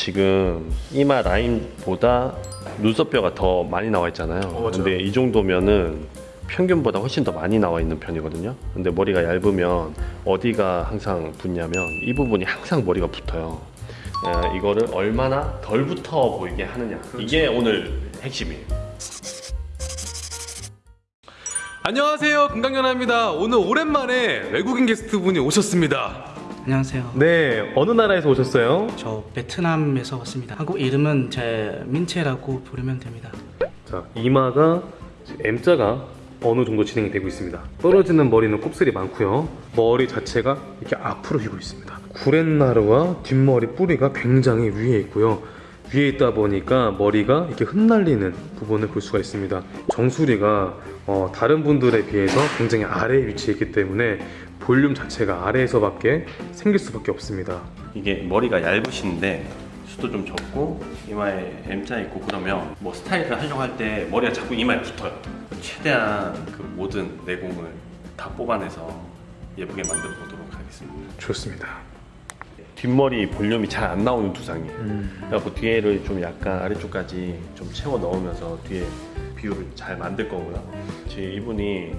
지금 이마 라인보다 눈썹뼈가 더 많이 나와 있잖아요. 어. 근데 이 정도면은 평균보다 훨씬 더 많이 나와 있는 편이거든요. 근데 머리가 얇으면 어디가 항상 붙냐면 이 부분이 항상 머리가 붙어요. 에, 이거를 얼마나 덜 붙어 보이게 하느냐. 이게 오늘 핵심이에요. 안녕하세요 금강연아입니다 오늘 오랜만에 외국인 게스트분이 오셨습니다 안녕하세요. 네 어느 나라에서 오셨어요? 저 베트남에서 왔습니다. 한국 이름은 제 민채라고 부르면 됩니다. 자 이마가 M자가 어느 정도 진행이 되고 있습니다 떨어지는 머리는 곱슬이 많고요 머리 자체가 이렇게 앞으로 휘고 있습니다 구렛나루와 뒷머리 뿌리가 굉장히 위에 있고요 위에 있다 보니까 머리가 이렇게 흩날리는 부분을 볼 수가 있습니다 정수리가 어, 다른 분들에 비해서 굉장히 아래에 위치해 있기 때문에 볼륨 자체가 아래에서밖에 생길 수밖에 없습니다 이게 머리가 얇으신데 수도 좀 적고 이마에 M자 있고 그러면 뭐 스타일을 하려고 할 때 머리가 자꾸 이마에 붙어요. 최대한 그 모든 내공을 다 뽑아내서 예쁘게 만들어 보도록 하겠습니다. 좋습니다 뒷머리 볼륨이 잘 안 나오는 두상이에요. 그래갖고 뒤에를 좀 약간 아래쪽까지 좀 채워 넣으면서 뒤에 비율을 잘 만들 거고요. 제 이분이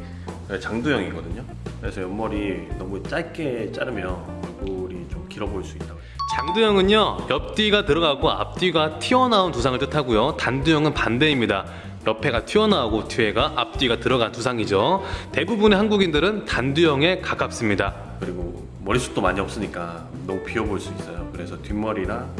장두형이거든요. 그래서 옆머리 너무 짧게 자르면 얼굴이 좀 길어 보일 수 있다고. 장두형은요 옆뒤가 들어가고 앞뒤가 튀어나온 두상을 뜻하고요 단두형은 반대입니다 옆에가 튀어나오고 뒤에가 앞뒤가 들어간 두상이죠 대부분의 한국인들은 단두형에 가깝습니다 그리고 머리숱도 많이 없으니까 너무 비어 보일 수 있어요. 그래서 뒷머리랑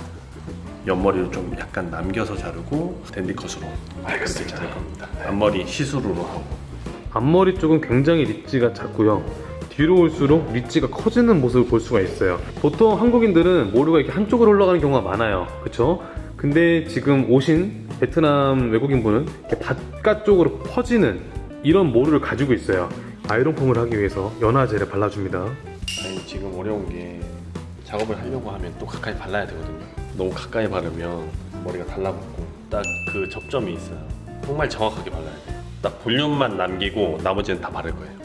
옆머리를 좀 약간 남겨서 자르고 댄디컷으로 그렇게 자를 겁니다. 앞머리 시스루로 하고. 앞머리 쪽은 굉장히 ridge가 작고요 뒤로 올수록 ridge가 커지는 모습을 볼 수가 있어요 보통 한국인들은 모류가 이렇게 한쪽으로 올라가는 경우가 많아요 그쵸? 근데 지금 오신 베트남 외국인분은 바깥쪽으로 퍼지는 이런 모류를 가지고 있어요 아이롱 펌을 하기 위해서 연화제를 발라줍니다 아니 지금 어려운 게 작업을 하려고 하면 또 가까이 발라야 되거든요. 너무 가까이 바르면 머리가 달라붙고 딱 그 접점이 있어요. 정말 정확하게 발라야 돼요. 딱 볼륨만 남기고 나머지는 다 바를 거예요.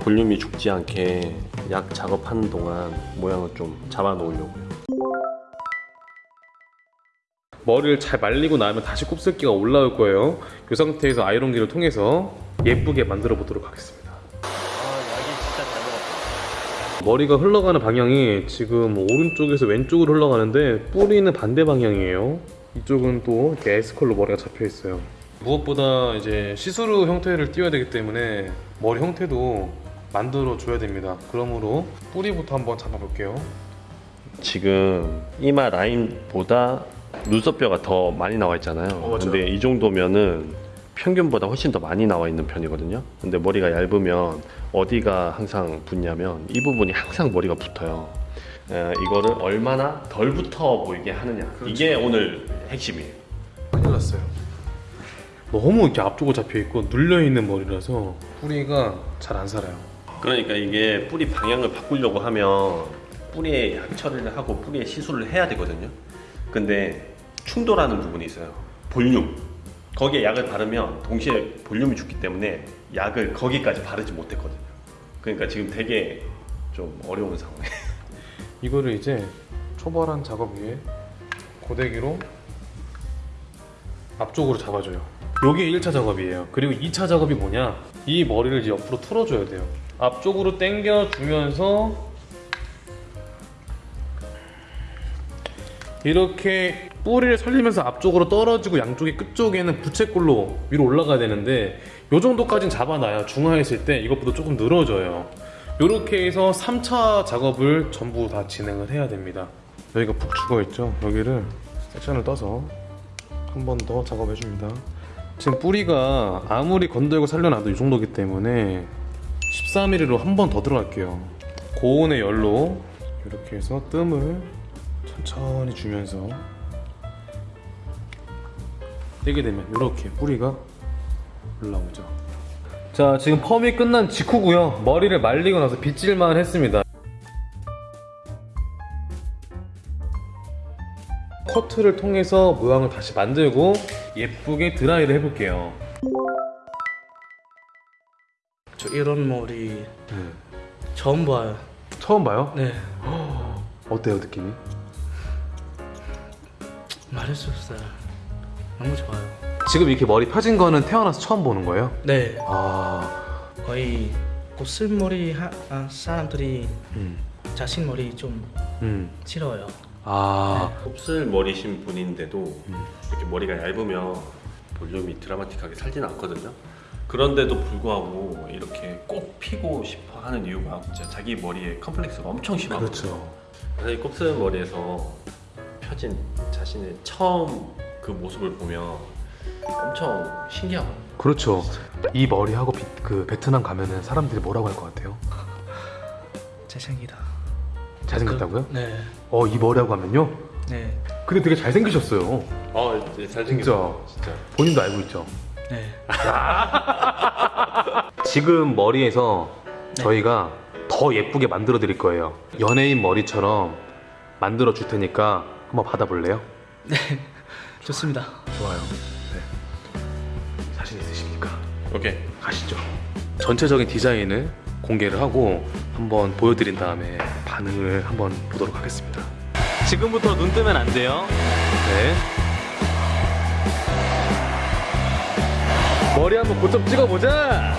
볼륨이 죽지 않게 약 작업하는 동안 모양을 좀 잡아 놓으려고요. 머리를 잘 말리고 나면 다시 곱슬기가 올라올 거예요 이 상태에서 아이롱기를 통해서 예쁘게 만들어 보도록 하겠습니다 머리가 흘러가는 방향이 지금 오른쪽에서 왼쪽으로 흘러가는데 뿌리는 반대 방향이에요 이쪽은 또 이렇게 S컬로 머리가 잡혀 있어요 무엇보다 이제 시스루 형태를 띄워야 되기 때문에 머리 형태도 만들어 줘야 됩니다 그러므로 뿌리부터 한번 잡아 볼게요 지금 이마 라인보다 눈썹뼈가 더 많이 나와 있잖아요. 어. 근데 이 정도면은 평균보다 훨씬 더 많이 나와 있는 편이거든요. 근데 머리가 얇으면 어디가 항상 붙냐면 이 부분이 항상 머리가 붙어요. 에, 이거를 얼마나 덜 붙어 보이게 하느냐. 이게 오늘 핵심이에요. 큰일 났어요. 너무 이렇게 앞쪽으로 잡혀 있고 눌려 있는 머리라서 뿌리가 잘 안 살아요. 그러니까 이게 뿌리 방향을 바꾸려고 하면 뿌리에 약 처리를 하고 뿌리에 시술을 해야 되거든요. 근데 충돌하는 부분이 있어요. 볼륨. 거기에 약을 바르면 동시에 볼륨이 죽기 때문에 약을 거기까지 바르지 못했거든요. 그러니까 지금 되게 좀 어려운 상황이에요. 이거를 이제 초벌한 작업 위에 고데기로 앞쪽으로 잡아줘요. 요게 1차 작업이에요. 그리고 2차 작업이 뭐냐? 이 머리를 이제 옆으로 틀어줘야 돼요. 앞쪽으로 당겨주면서 이렇게 뿌리를 살리면서 앞쪽으로 떨어지고 양쪽의 끝쪽에는 부채꼴로 위로 올라가야 되는데 요 정도까지는 잡아놔야 중화에 있을 때 이것보다 조금 늘어져요. 이렇게 해서 3차 작업을 전부 다 진행을 해야 됩니다. 여기가 푹 죽어있죠? 여기를 섹션을 떠서 한 번 더 작업해 줍니다. 지금 뿌리가 아무리 건들고 살려놔도 이 정도기 때문에 13mm로 한 번 더 들어갈게요. 고온의 열로 이렇게 해서 뜸을 천천히 주면서 떼게 되면 이렇게 뿌리가 올라오죠 자 지금 펌이 끝난 직후고요 머리를 말리고 나서 빗질만 했습니다 커트를 통해서 모양을 다시 만들고 예쁘게 드라이를 해볼게요 저 이런 머리 처음 봐요. 처음 봐요? 네. 어때요 느낌이? 말할 수 없어요. 너무 좋아요. 지금 이렇게 머리 펴진 거는 태어나서 처음 보는 거예요? 네. 아, 거의 곱슬머리 하, 아, 사람들이 음, 자신 머리 좀 음, 싫어요. 아, 곱슬 머리신 분인데도 음. 이렇게 머리가 얇으면 볼륨이 드라마틱하게 살진 않거든요. 그런데도 불구하고 이렇게 꼭 피고 싶어 하는 이유가 진짜 자기 머리에 컴플렉스가 엄청 심하거든요. 그렇죠. 사실 곱슬 머리에서 펴진 자신의 처음 그 모습을 보면 엄청 신기하거든요. 그렇죠. 이 머리하고 비, 그 베트남 가면은 사람들이 뭐라고 할 것 같아요? 잘생기다. 잘생겼다고요? 그, 네. 어, 이 머리하고 하면요? 네. 근데 되게 잘생기셨어요. 어, 이제 잘생겼어. 진짜. 본인도 알고 있죠? 네. 지금 머리에서 네. 저희가 더 예쁘게 만들어 드릴 거예요. 연예인 머리처럼 만들어 줄 테니까 한번 받아볼래요? 좋습니다. 좋아요. 네. 자신 있으십니까? 오케이. 가시죠. 전체적인 디자인을 공개를 하고 한번 보여드린 다음에 반응을 한번 보도록 하겠습니다. 지금부터 눈 뜨면 안 돼요. 네. 머리 한번 고점 찍어보자.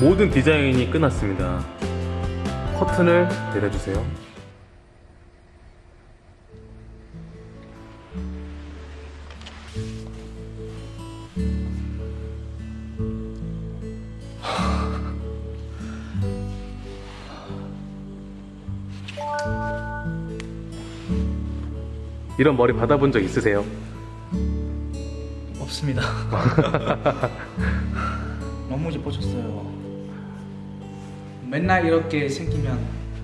모든 디자인이 끝났습니다. 커튼을 내려주세요. 이런 머리 받아본 적 있으세요? 없습니다. 너무 예뻐졌어요. 맨날 이렇게 생기면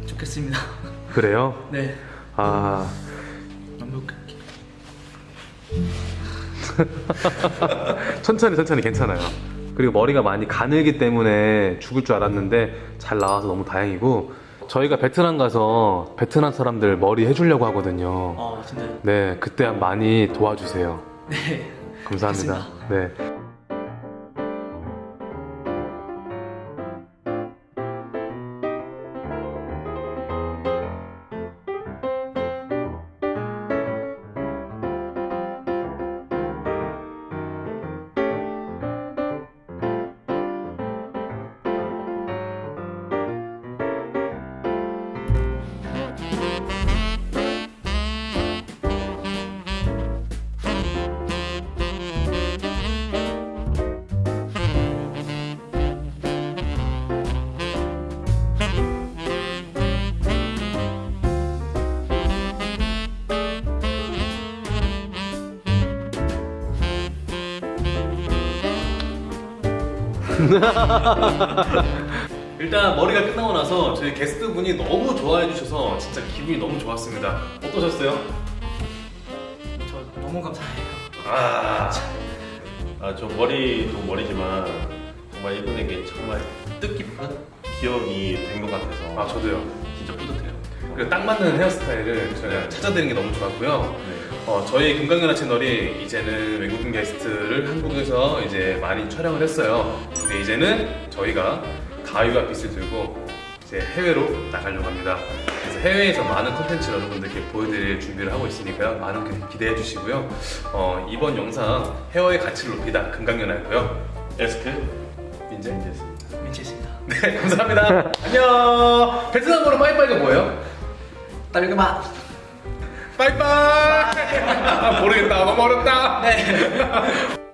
좋겠습니다. 그래요? 네. 아, 그- 천천히 천천히 괜찮아요. 그리고 머리가 많이 가늘기 때문에 죽을 줄 알았는데 잘 나와서 너무 다행이고 저희가 베트남 가서 베트남 사람들 머리 해주려고 하거든요. 어, 진짜요? 네, 그때 많이 도와주세요. 네. 감사합니다. 네. 일단 머리가 끝나고 나서 저희 게스트 분이 너무 좋아해 주셔서 진짜 기분이 너무 좋았습니다. 어떠셨어요? 저 너무 감사해요. 아, 아, 저 머리도 머리지만 정말 이분에게 정말 뜻깊은 기억이 된 것 같아서 아 저도요. 진짜 뿌듯해요. 그리고 딱 맞는 헤어스타일을 저희가 찾아드리는 게 너무 좋았고요. 네. 어, 저희 금강연화 채널이 이제는 외국인 게스트를 한국에서 이제 많이 촬영을 했어요. 근데 이제는 저희가 가위와 빗을 들고 이제 해외로 나가려고 합니다. 그래서 해외에서 많은 콘텐츠를 여러분들께 보여드릴 준비를 하고 있으니까요. 많은 기- 기대해 주시고요. 어, 이번 영상 헤어의 가치를 높이다 금강연화였고요. 에스크 민재? 민재였습니다. 민채입니다. 네, 감사합니다. 안녕. 베트남어로 빠이빠이가 뭐예요? 딸그마. 빠이빠이. 모르겠다. 너무 어렵다. 네.